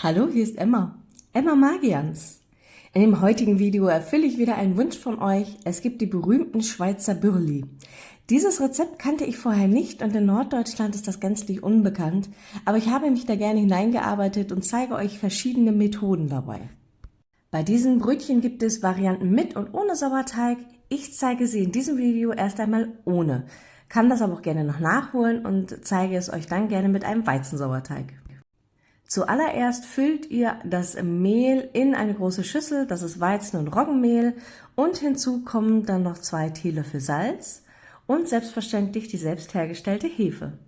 Hallo, hier ist Emma. Emma Magians. In dem heutigen Video erfülle ich wieder einen Wunsch von euch. Es gibt die berühmten Schweizer Bürli. Dieses Rezept kannte ich vorher nicht und in Norddeutschland ist das gänzlich unbekannt, aber ich habe mich da gerne hineingearbeitet und zeige euch verschiedene Methoden dabei. Bei diesen Brötchen gibt es Varianten mit und ohne Sauerteig. Ich zeige sie in diesem Video erst einmal ohne, kann das aber auch gerne noch nachholen und zeige es euch dann gerne mit einem Weizensauerteig. Zuallererst füllt ihr das Mehl in eine große Schüssel, das ist Weizen- und Roggenmehl und hinzu kommen dann noch zwei Teelöffel Salz und selbstverständlich die selbst hergestellte Hefe.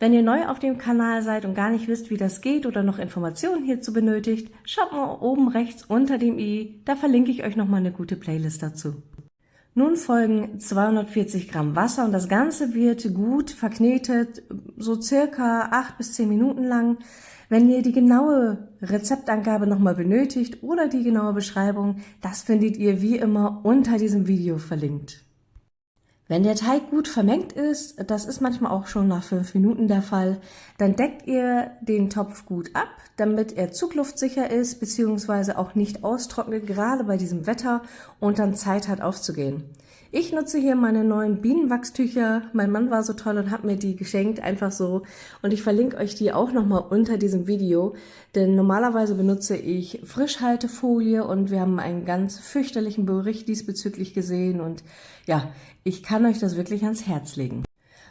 Wenn ihr neu auf dem Kanal seid und gar nicht wisst, wie das geht oder noch Informationen hierzu benötigt, schaut mal oben rechts unter dem i, da verlinke ich euch nochmal eine gute Playlist dazu. Nun folgen 240 Gramm Wasser und das Ganze wird gut verknetet, so circa 8 bis 10 Minuten lang. Wenn ihr die genaue Rezeptangabe nochmal benötigt oder die genaue Beschreibung, das findet ihr wie immer unter diesem Video verlinkt. Wenn der Teig gut vermengt ist, das ist manchmal auch schon nach fünf Minuten der Fall, dann deckt ihr den Topf gut ab, damit er zugluftsicher ist bzw. auch nicht austrocknet, gerade bei diesem Wetter und dann Zeit hat aufzugehen. Ich nutze hier meine neuen Bienenwachstücher. Mein Mann war so toll und hat mir die geschenkt, einfach so. Und ich verlinke euch die auch nochmal unter diesem Video, denn normalerweise benutze ich Frischhaltefolie und wir haben einen ganz fürchterlichen Bericht diesbezüglich gesehen und ja, ich kann euch das wirklich ans Herz legen.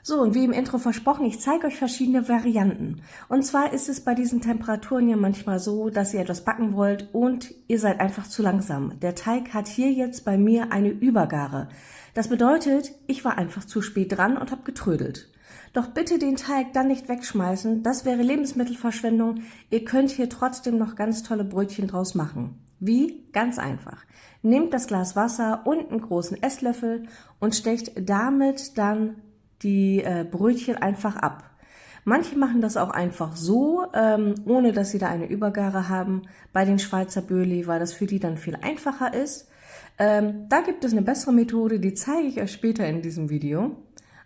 So, und wie im Intro versprochen, ich zeige euch verschiedene Varianten. Und zwar ist es bei diesen Temperaturen ja manchmal so, dass ihr etwas backen wollt und ihr seid einfach zu langsam. Der Teig hat hier jetzt bei mir eine Übergare. Das bedeutet, ich war einfach zu spät dran und habe getrödelt. Doch bitte den Teig dann nicht wegschmeißen, das wäre Lebensmittelverschwendung. Ihr könnt hier trotzdem noch ganz tolle Brötchen draus machen. Wie? Ganz einfach. Nehmt das Glas Wasser und einen großen Esslöffel und stecht damit dann die äh, Brötchen einfach ab. Manche machen das auch einfach so, ähm, ohne dass sie da eine Übergare haben. Bei den Schweizer Böli, weil das für die dann viel einfacher ist. Ähm, da gibt es eine bessere Methode, die zeige ich euch später in diesem Video.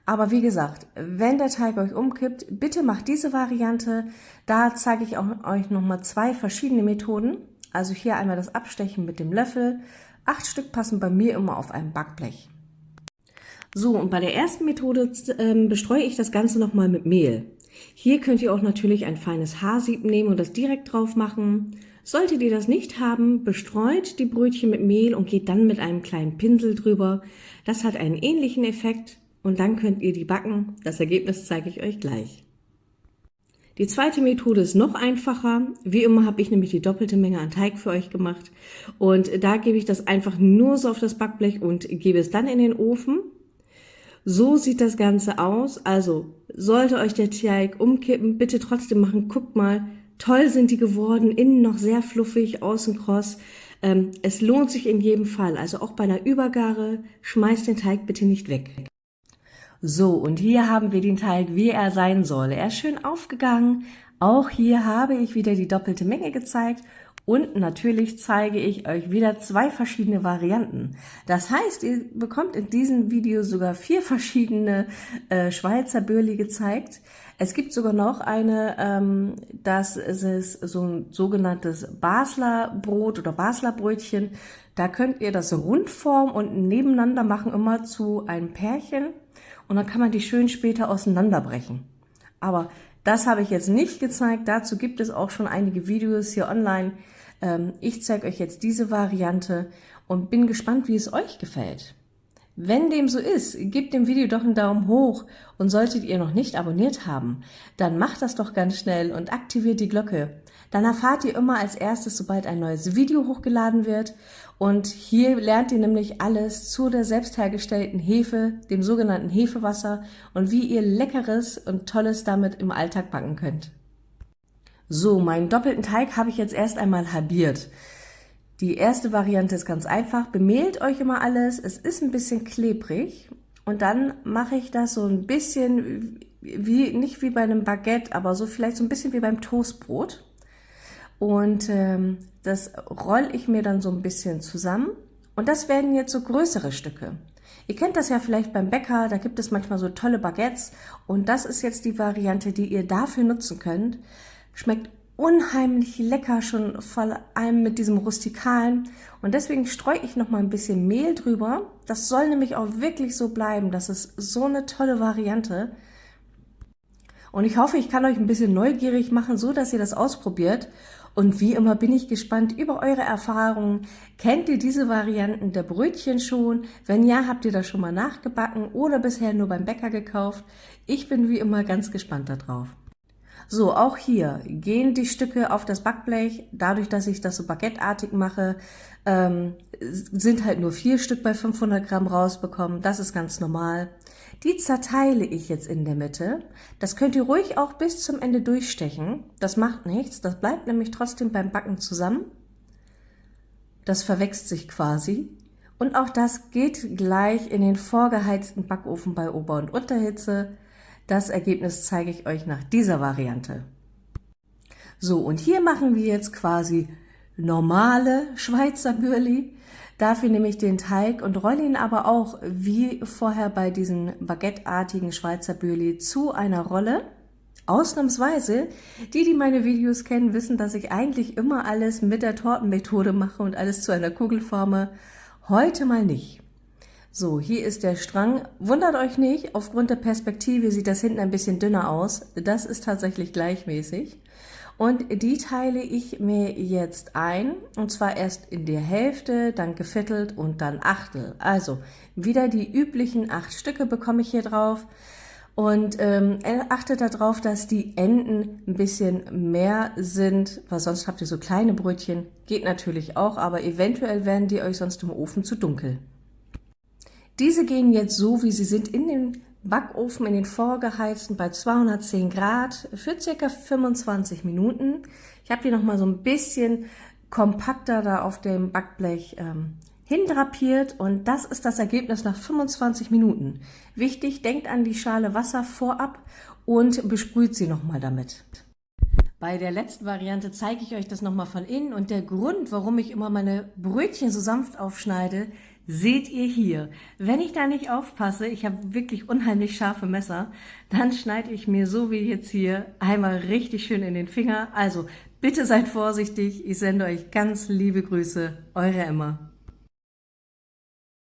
Aber wie gesagt, wenn der Teig euch umkippt, bitte macht diese Variante. Da zeige ich auch euch nochmal zwei verschiedene Methoden. Also hier einmal das Abstechen mit dem Löffel. Acht Stück passen bei mir immer auf ein Backblech. So, und bei der ersten Methode ähm, bestreue ich das Ganze nochmal mit Mehl. Hier könnt ihr auch natürlich ein feines Haarsieb nehmen und das direkt drauf machen. Solltet ihr das nicht haben, bestreut die Brötchen mit Mehl und geht dann mit einem kleinen Pinsel drüber. Das hat einen ähnlichen Effekt und dann könnt ihr die backen. Das Ergebnis zeige ich euch gleich. Die zweite Methode ist noch einfacher. Wie immer habe ich nämlich die doppelte Menge an Teig für euch gemacht. Und da gebe ich das einfach nur so auf das Backblech und gebe es dann in den Ofen. So sieht das Ganze aus. Also sollte euch der Teig umkippen, bitte trotzdem machen. Guckt mal, toll sind die geworden, innen noch sehr fluffig, außen kross. Ähm, es lohnt sich in jedem Fall. Also auch bei einer Übergare, schmeißt den Teig bitte nicht weg. So, und hier haben wir den Teig, wie er sein soll. Er ist schön aufgegangen. Auch hier habe ich wieder die doppelte Menge gezeigt und natürlich zeige ich euch wieder zwei verschiedene Varianten. Das heißt, ihr bekommt in diesem Video sogar vier verschiedene äh, Schweizer Börli gezeigt. Es gibt sogar noch eine, ähm, das ist so ein sogenanntes Basler Brot oder Basler Brötchen. Da könnt ihr das rundform und nebeneinander machen, immer zu einem Pärchen. Und dann kann man die schön später auseinanderbrechen. Aber das habe ich jetzt nicht gezeigt. Dazu gibt es auch schon einige Videos hier online. Ähm, ich zeige euch jetzt diese Variante und bin gespannt, wie es euch gefällt. Wenn dem so ist, gebt dem Video doch einen Daumen hoch und solltet ihr noch nicht abonniert haben, dann macht das doch ganz schnell und aktiviert die Glocke. Dann erfahrt ihr immer als erstes, sobald ein neues Video hochgeladen wird und hier lernt ihr nämlich alles zu der selbst hergestellten Hefe, dem sogenannten Hefewasser und wie ihr leckeres und tolles damit im Alltag backen könnt. So, meinen doppelten Teig habe ich jetzt erst einmal halbiert. Die erste Variante ist ganz einfach. Bemehlt euch immer alles. Es ist ein bisschen klebrig. Und dann mache ich das so ein bisschen wie, nicht wie bei einem Baguette, aber so vielleicht so ein bisschen wie beim Toastbrot. Und ähm, das roll ich mir dann so ein bisschen zusammen. Und das werden jetzt so größere Stücke. Ihr kennt das ja vielleicht beim Bäcker, da gibt es manchmal so tolle Baguettes. Und das ist jetzt die Variante, die ihr dafür nutzen könnt. Schmeckt unheimlich lecker, schon vor allem mit diesem rustikalen. Und deswegen streue ich noch mal ein bisschen Mehl drüber. Das soll nämlich auch wirklich so bleiben. Das ist so eine tolle Variante. Und ich hoffe, ich kann euch ein bisschen neugierig machen, so dass ihr das ausprobiert. Und wie immer bin ich gespannt über eure Erfahrungen. Kennt ihr diese Varianten der Brötchen schon? Wenn ja, habt ihr das schon mal nachgebacken oder bisher nur beim Bäcker gekauft? Ich bin wie immer ganz gespannt darauf. So, auch hier gehen die Stücke auf das Backblech. Dadurch, dass ich das so baguetteartig mache, ähm, sind halt nur vier Stück bei 500 Gramm rausbekommen. Das ist ganz normal. Die zerteile ich jetzt in der Mitte. Das könnt ihr ruhig auch bis zum Ende durchstechen. Das macht nichts. Das bleibt nämlich trotzdem beim Backen zusammen. Das verwächst sich quasi. Und auch das geht gleich in den vorgeheizten Backofen bei Ober- und Unterhitze. Das Ergebnis zeige ich euch nach dieser Variante. So, und hier machen wir jetzt quasi normale Schweizer Bürli. Dafür nehme ich den Teig und rolle ihn aber auch, wie vorher bei diesen baguetteartigen Schweizer Bürli, zu einer Rolle. Ausnahmsweise, die, die meine Videos kennen, wissen, dass ich eigentlich immer alles mit der Tortenmethode mache und alles zu einer Kugel forme. Heute mal nicht. So, hier ist der Strang. Wundert euch nicht, aufgrund der Perspektive sieht das hinten ein bisschen dünner aus. Das ist tatsächlich gleichmäßig. Und die teile ich mir jetzt ein, und zwar erst in der Hälfte, dann geviertelt und dann Achtel. Also wieder die üblichen acht Stücke bekomme ich hier drauf. Und ähm, achtet darauf, dass die Enden ein bisschen mehr sind, weil sonst habt ihr so kleine Brötchen. Geht natürlich auch, aber eventuell werden die euch sonst im Ofen zu dunkel. Diese gehen jetzt so, wie sie sind, in den Backofen, in den vorgeheizten bei 210 Grad für circa 25 Minuten. Ich habe die noch mal so ein bisschen kompakter da auf dem Backblech ähm, hindrapiert und das ist das Ergebnis nach 25 Minuten. Wichtig, denkt an die Schale Wasser vorab und besprüht sie noch mal damit. Bei der letzten Variante zeige ich euch das nochmal von innen und der Grund, warum ich immer meine Brötchen so sanft aufschneide, seht ihr hier. Wenn ich da nicht aufpasse, ich habe wirklich unheimlich scharfe Messer, dann schneide ich mir so wie jetzt hier einmal richtig schön in den Finger. Also bitte seid vorsichtig, ich sende euch ganz liebe Grüße, eure Emma.